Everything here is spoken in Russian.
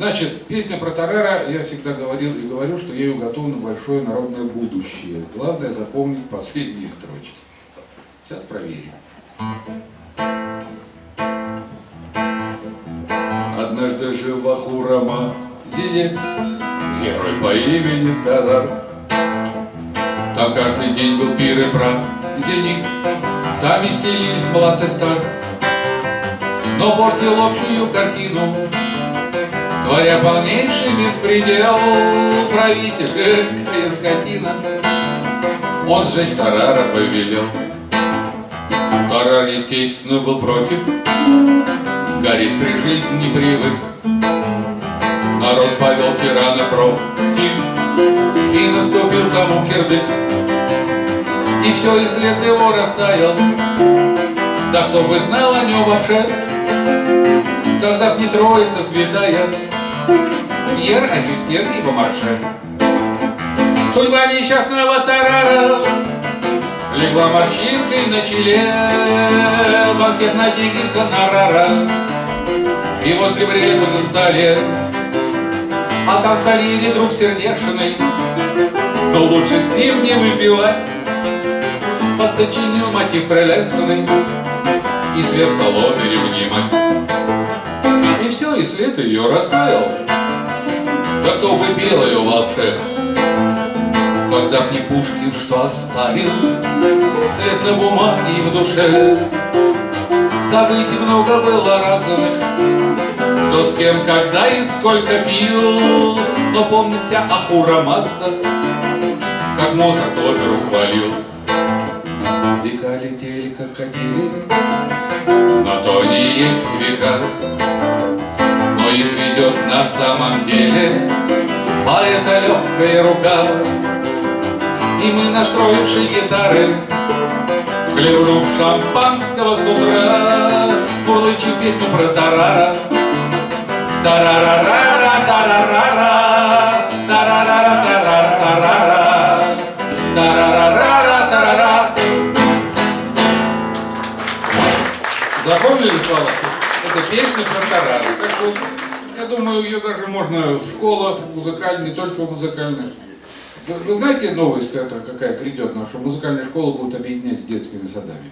Значит, песня про Тарера, я всегда говорил и говорю, что ею уготовано большое народное будущее. Главное запомнить последние строчки. Сейчас проверим. Однажды жил в Ахурама Зине герой по имени Тарар. Там каждый день был пир и праздник, там веселились млад и стар. Но портил общую картину Творя полнейший беспредел Правитель, экая скотина. Он сжечь Тарара повелел. Тарар, естественно, был против. Горит при жизни не привык. Народ повел тирана против. И наступил тому кирдык. И все, и след его растаял. Да кто бы знал о нем вообще. Когда б не троица святая Пьер, Ажюстер и Бомарше. Судьба несчастного Тарара Легла морщинкой на челе Банкет на деньги с гонорара. И вот либретто на столе. А там в солире друг сердешный Но лучше с ним не выпивать. Подсочинил мотив прелестный. И свет столовой ревнимать И все, и след ее растаял Да кто бы пел ее вообще когда б не Пушкин, что оставил След на бумаге и в душе. Событий много было разных Кто с кем, когда и сколько пил. Но помнится Ахура Мазда Как Моцарт оперу хвалил. Века летели, как хотели Но то не есть века Но их ведет на самом деле. А это легкая рука. И мы, настроивши гитары, Хлебнув шампанского с утра, Мурлычем песню про тарара. Тарарарара, тарарара, Запомнили слова? Это песня про тарары. Так вот, я думаю, ее даже можно в школах музыкальных, не только в музыкальных. Вы, вы знаете новость, какая грядет, что музыкальная школа будет объединять с детскими садами?